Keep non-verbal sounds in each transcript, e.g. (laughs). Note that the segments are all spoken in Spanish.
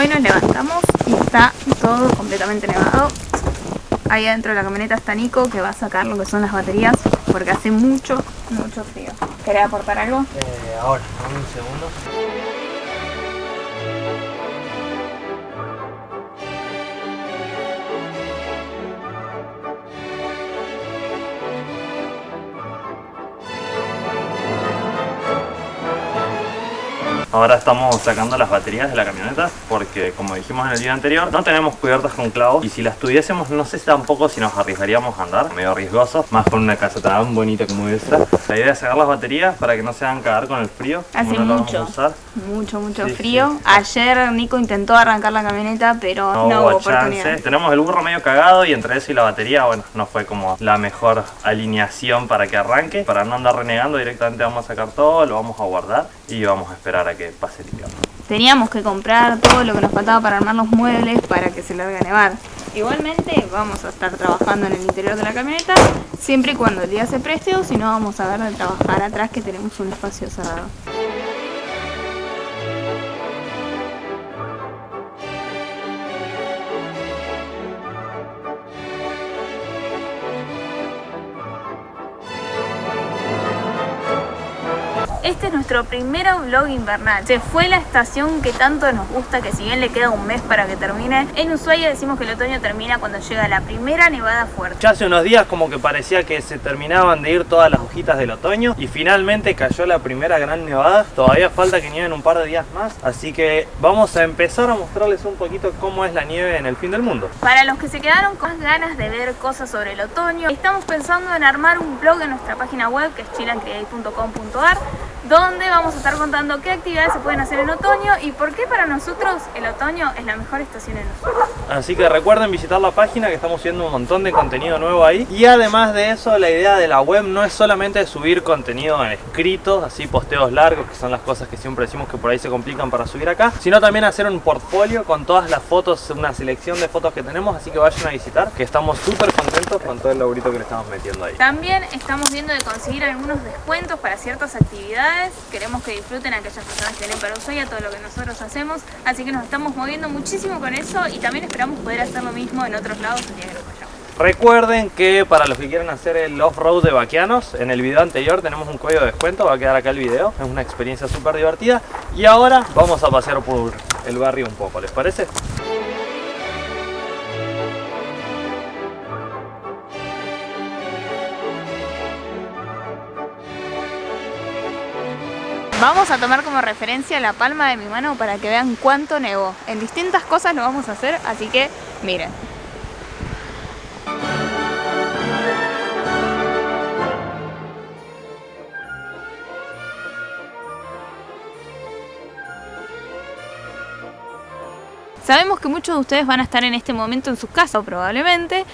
Hoy nos levantamos y está todo completamente nevado. Ahí adentro de la camioneta está Nico que va a sacar lo que son las baterías porque hace mucho, mucho frío. ¿Querés aportar algo? Eh, ahora, un segundo. Ahora estamos sacando las baterías de la camioneta porque como dijimos en el día anterior no tenemos cubiertas con clavos y si las tuviésemos no sé tampoco si nos arriesgaríamos a andar, medio riesgoso, más con una casa tan bonita como esta. La idea es sacar las baterías para que no se hagan cagar con el frío. Hace mucho, mucho, mucho frío. Ayer Nico intentó arrancar la camioneta pero no, hubo, oportunidad. Tenemos el burro medio cagado y entre eso y la batería, bueno, no fue como la mejor alineación para que arranque. Para no andar renegando directamente vamos a sacar todo, lo vamos a guardar y vamos a esperar a que pase el invierno. Teníamos que comprar todo lo que nos faltaba para armar los muebles para que se largue a nevar. Igualmente vamos a estar trabajando en el interior de la camioneta siempre y cuando el día se preste o si no vamos a ver de trabajar atrás que tenemos un espacio cerrado. Este es nuestro primer vlog invernal. Se fue la estación que tanto nos gusta, que si bien le queda un mes para que termine, en Ushuaia decimos que el otoño termina cuando llega la primera nevada fuerte. Ya hace unos días como que parecía que se terminaban de ir todas las hojitas del otoño y finalmente cayó la primera gran nevada. Todavía falta que nieve un par de días más, así que vamos a empezar a mostrarles un poquito cómo es la nieve en el fin del mundo. Para los que se quedaron con ganas de ver cosas sobre el otoño, estamos pensando en armar un blog en nuestra página web que es chilancreate.com.ar donde vamos a estar contando qué actividades se pueden hacer en otoño y por qué para nosotros el otoño es la mejor estación en Ushuaia. Así que recuerden visitar la página que estamos subiendo un montón de contenido nuevo ahí. Y además de eso, la idea de la web no es solamente subir contenido en escritos, así posteos largos, que son las cosas que siempre decimos que por ahí se complican para subir acá, sino también hacer un portfolio con todas las fotos, una selección de fotos que tenemos, así que vayan a visitar, que estamos súper contentos con todo el laburito que le estamos metiendo ahí. También estamos viendo de conseguir algunos descuentos para ciertas actividades queremos que disfruten a aquellas personas que vienen para Ushuaia todo lo que nosotros hacemos, así que nos estamos moviendo muchísimo con eso y también esperamos poder hacer lo mismo en otros lados el día. Recuerden que para los que quieran hacer el off-road de Baquianos, en el video anterior tenemos un código de descuento, va a quedar acá el video, es una experiencia súper divertida. Y ahora vamos a pasear por el barrio un poco, ¿les parece? Vamos a tomar como referencia la palma de mi mano para que vean cuánto nevó. En distintas cosas lo vamos a hacer, así que miren. Sabemos que muchos de ustedes van a estar en este momento en sus casas probablemente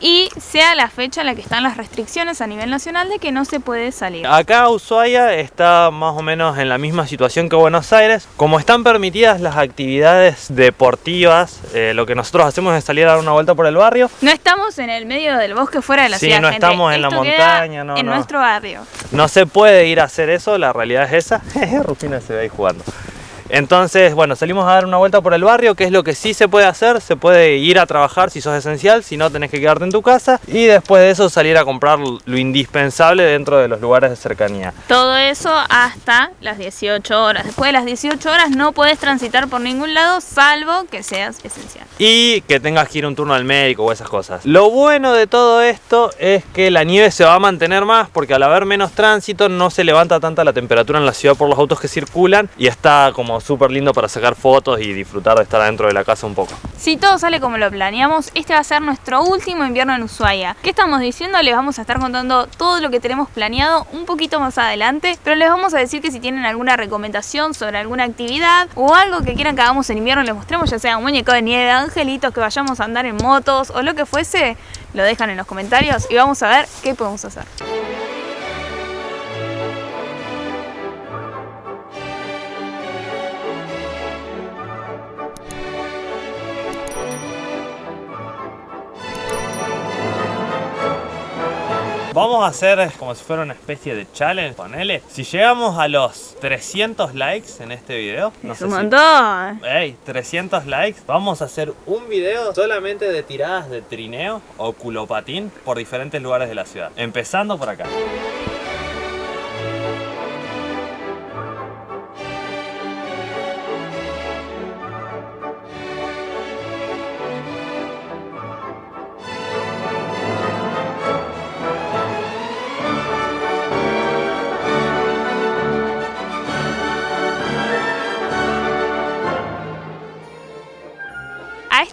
y sea la fecha en la que están las restricciones a nivel nacional de que no se puede salir. Acá Ushuaia está más o menos en la misma situación que Buenos Aires. Como están permitidas las actividades deportivas, eh, lo que nosotros hacemos es salir a dar una vuelta por el barrio. No estamos en el medio del bosque fuera de la ciudad, Sí, no estamos en la montaña, no, En nuestro barrio. No se puede ir a hacer eso, la realidad es esa. (laughs) Rufina se ve ahí jugando. Entonces, bueno, salimos a dar una vuelta por el barrio, que es lo que sí se puede hacer. Se puede ir a trabajar si sos esencial, si no tenés que quedarte en tu casa. Y después de eso salir a comprar lo indispensable dentro de los lugares de cercanía. Todo eso hasta las 18 horas. Después de las 18 horas no puedes transitar por ningún lado, salvo que seas esencial. Y que tengas que ir un turno al médico o esas cosas. Lo bueno de todo esto es que la nieve se va a mantener más, porque al haber menos tránsito no se levanta tanta la temperatura en la ciudad por los autos que circulan. Y está como súper lindo para sacar fotos y disfrutar de estar adentro de la casa un poco. Si todo sale como lo planeamos, este va a ser nuestro último invierno en Ushuaia. ¿Qué estamos diciendo? Les vamos a estar contando todo lo que tenemos planeado un poquito más adelante, pero les vamos a decir que si tienen alguna recomendación sobre alguna actividad o algo que quieran que hagamos en invierno les mostremos, ya sea un muñeco de nieve, angelitos, que vayamos a andar en motos o lo que fuese, lo dejan en los comentarios y vamos a ver qué podemos hacer. Vamos a hacer como si fuera una especie de challenge, ponele. Si llegamos a los 300 likes en este video, no es sé un si- montón. Ey, 300 likes. Vamos a hacer un video solamente de tiradas de trineo o culopatín por diferentes lugares de la ciudad. Empezando por acá.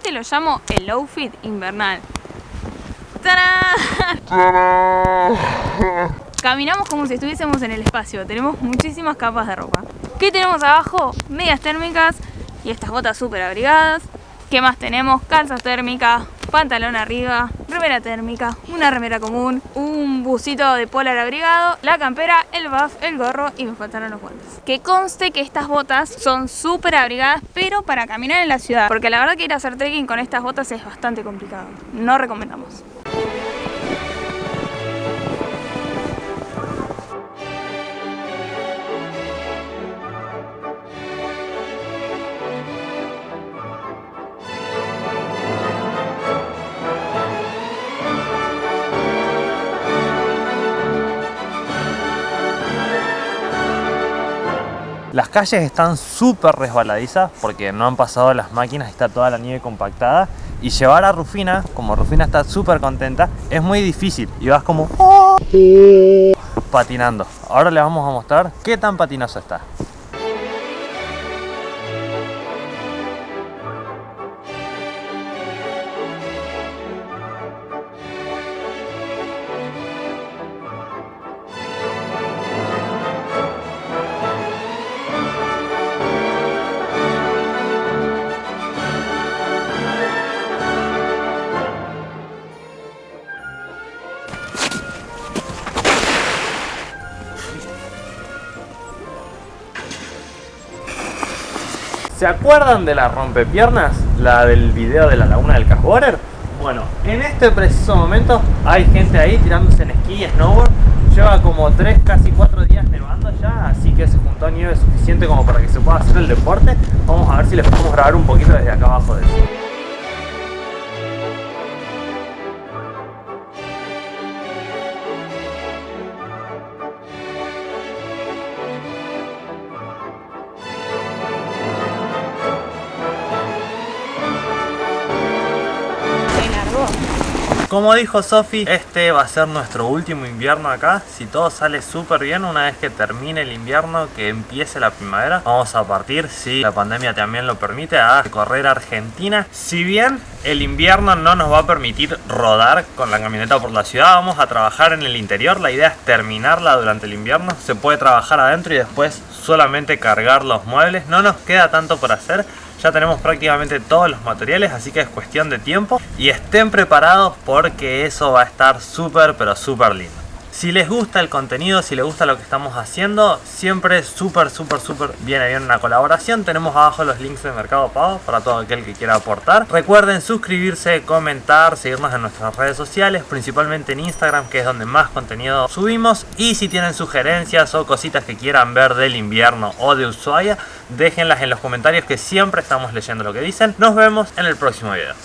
Este lo llamo el outfit invernal. ¡Tarán! Caminamos como si estuviésemos en el espacio. Tenemos muchísimas capas de ropa. ¿Qué tenemos abajo? Medias térmicas y estas botas súper abrigadas. ¿Qué más tenemos? Calzas térmicas, pantalón arriba, remera térmica, una remera común, un busito de polar abrigado, la campera, el buff, el gorro y me faltaron los guantes. Que conste que estas botas son súper abrigadas, pero para caminar en la ciudad. Porque la verdad que ir a hacer trekking con estas botas es bastante complicado. No recomendamos. Las calles están súper resbaladizas porque no han pasado las máquinas, está toda la nieve compactada. Y llevar a Rufina, como Rufina está súper contenta, es muy difícil. Y vas como patinando. Ahora le vamos a mostrar qué tan patinoso está. ¿Se acuerdan de la rompepiernas? La del video de la laguna del Cashwater. Bueno, en este preciso momento hay gente ahí tirándose en esquí y snowboard. Lleva como 3, casi 4 días nevando ya, así que se juntó nieve suficiente como para que se pueda hacer el deporte. Vamos a ver si les podemos grabar un poquito desde acá abajo de eso. Como dijo Sofi, este va a ser nuestro último invierno acá. Si todo sale súper bien, una vez que termine el invierno, que empiece la primavera, vamos a partir, si la pandemia también lo permite, a correr a Argentina. Si bien el invierno no nos va a permitir rodar con la camioneta por la ciudad, vamos a trabajar en el interior. La idea es terminarla durante el invierno. Se puede trabajar adentro y después solamente cargar los muebles. No nos queda tanto por hacer. Ya tenemos prácticamente todos los materiales, así que es cuestión de tiempo. Y estén preparados porque eso va a estar súper, pero súper lindo. Si les gusta el contenido, si les gusta lo que estamos haciendo, siempre súper, súper, súper viene bien una colaboración. Tenemos abajo los links de Mercado Pago para todo aquel que quiera aportar. Recuerden suscribirse, comentar, seguirnos en nuestras redes sociales, principalmente en Instagram, que es donde más contenido subimos. Y si tienen sugerencias o cositas que quieran ver del invierno o de Ushuaia, déjenlas en los comentarios que siempre estamos leyendo lo que dicen. Nos vemos en el próximo video.